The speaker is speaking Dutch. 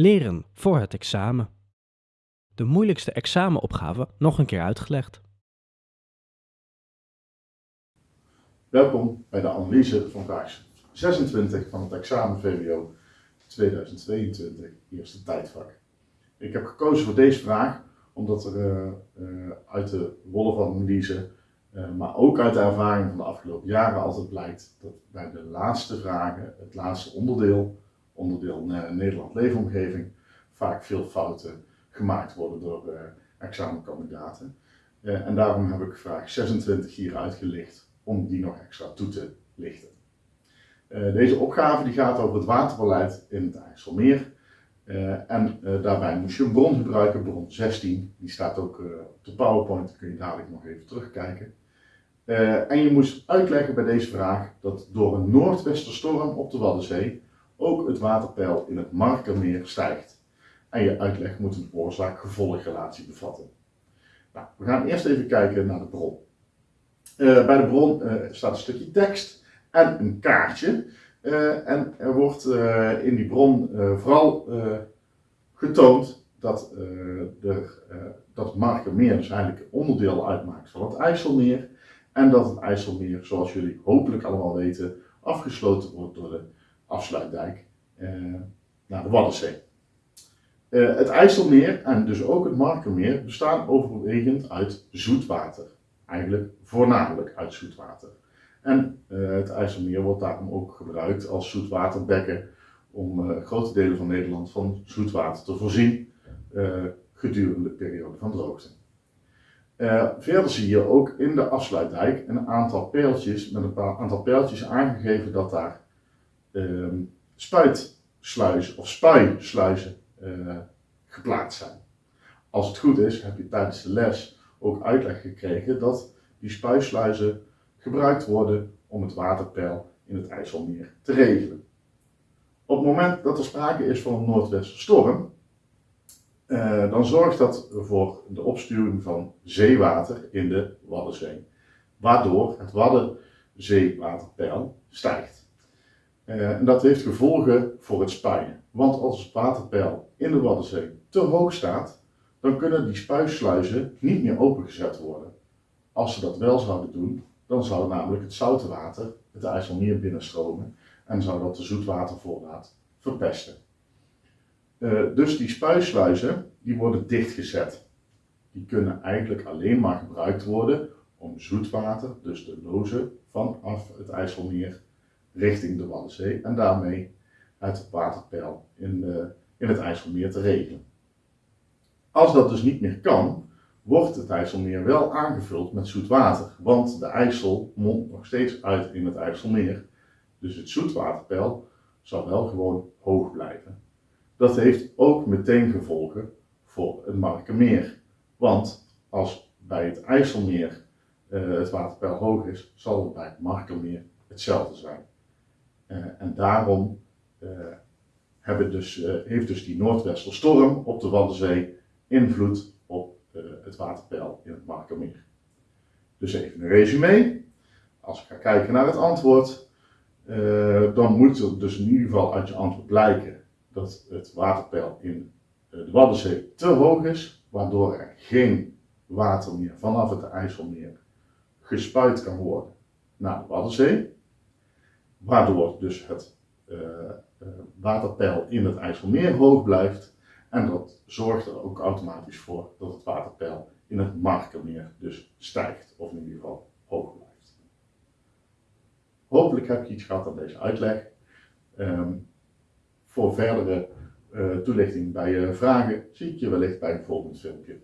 Leren voor het examen. De moeilijkste examenopgave nog een keer uitgelegd. Welkom bij de analyse van vraag 26 van het examen VWO 2022, eerste tijdvak. Ik heb gekozen voor deze vraag omdat er uh, uh, uit de rollen van analyse, uh, maar ook uit de ervaring van de afgelopen jaren altijd blijkt dat bij de laatste vragen, het laatste onderdeel, onderdeel Nederland leefomgeving, vaak veel fouten gemaakt worden door examenkandidaten. en daarom heb ik vraag 26 hier uitgelicht om die nog extra toe te lichten. deze opgave die gaat over het waterbeleid in het IJsselmeer. En daarbij moest je een bron gebruiken, bron 16. Die staat ook op de PowerPoint, kun je dadelijk nog even terugkijken. en je moest uitleggen bij deze vraag dat door een noordwesterstorm op de Waddenzee ook het waterpeil in het Markermeer stijgt. En je uitleg moet een oorzaak-gevolgrelatie bevatten. Nou, we gaan eerst even kijken naar de bron. bij de bron staat een stukje tekst en een kaartje. Uh, en er wordt in die bron vooral getoond dat, de, dat Markermeer dus eigenlijk onderdeel uitmaakt van het IJsselmeer. En dat het IJsselmeer, zoals jullie hopelijk allemaal weten, afgesloten wordt door de afsluitdijk naar de Waddenzee. het IJsselmeer en dus ook het Markermeer bestaan overwegend uit zoetwater. Eigenlijk voornamelijk uit zoetwater. En uh, het IJsselmeer wordt daarom ook gebruikt als zoetwaterbekken om grote delen van Nederland van zoetwater te voorzien gedurende de periode van droogte. verder zie je ook in de afsluitdijk een aantal pijltjes, met een paar aantal pijltjes aangegeven dat daar spuitsluizen of spuisluizen geplaatst zijn. Als het goed is, heb je tijdens de les ook uitleg gekregen dat die spuisluizen gebruikt worden om het waterpeil in het IJsselmeer te regelen. Op het moment dat er sprake is van een noordwesterstorm, eh, dan zorgt dat voor de opstuwing van zeewater in de Waddenzee, waardoor het Waddenzeewaterpeil stijgt. Uh, en dat heeft gevolgen voor het spuien. Want als het waterpeil in de Waddenzee te hoog staat, dan kunnen die spuisluizen niet meer opengezet worden. Als ze dat wel zouden doen, dan zou namelijk het zoute water het IJsselmeer binnenstromen en zou dat de zoetwatervoorraad verpesten. Uh, dus die spuisluizen die worden dichtgezet. Die kunnen eigenlijk alleen maar gebruikt worden om zoetwater, dus de lozen vanaf het IJsselmeer richting de Waddenzee en daarmee uit het waterpeil in, de, in het IJsselmeer te regelen. Als dat dus niet meer kan, wordt het IJsselmeer wel aangevuld met zoet water, want de IJssel mondt nog steeds uit in het IJsselmeer. Dus het zoetwaterpeil zal wel gewoon hoog blijven. Dat heeft ook meteen gevolgen voor het Markermeer. Want als bij het IJsselmeer uh, het waterpeil hoog is, zal het bij het Markermeer hetzelfde zijn. Uh, en daarom hebben dus, heeft dus die Noordwesterstorm op de Waddenzee invloed op het waterpeil in het Markermeer. Dus even een resume. Als ik ga kijken naar het antwoord, dan moet er dus in ieder geval uit je antwoord blijken dat het waterpeil in de Waddenzee te hoog is, waardoor er geen water meer vanaf het IJsselmeer gespuit kan worden naar de Waddenzee. Waardoor dus het waterpeil in het IJsselmeer hoog blijft en dat zorgt er ook automatisch voor dat het waterpeil in het Markermeer dus stijgt, of in ieder geval hoog blijft. Hopelijk heb je iets gehad aan deze uitleg. Um, voor verdere uh, toelichting bij je vragen zie ik je wellicht bij een volgend filmpje.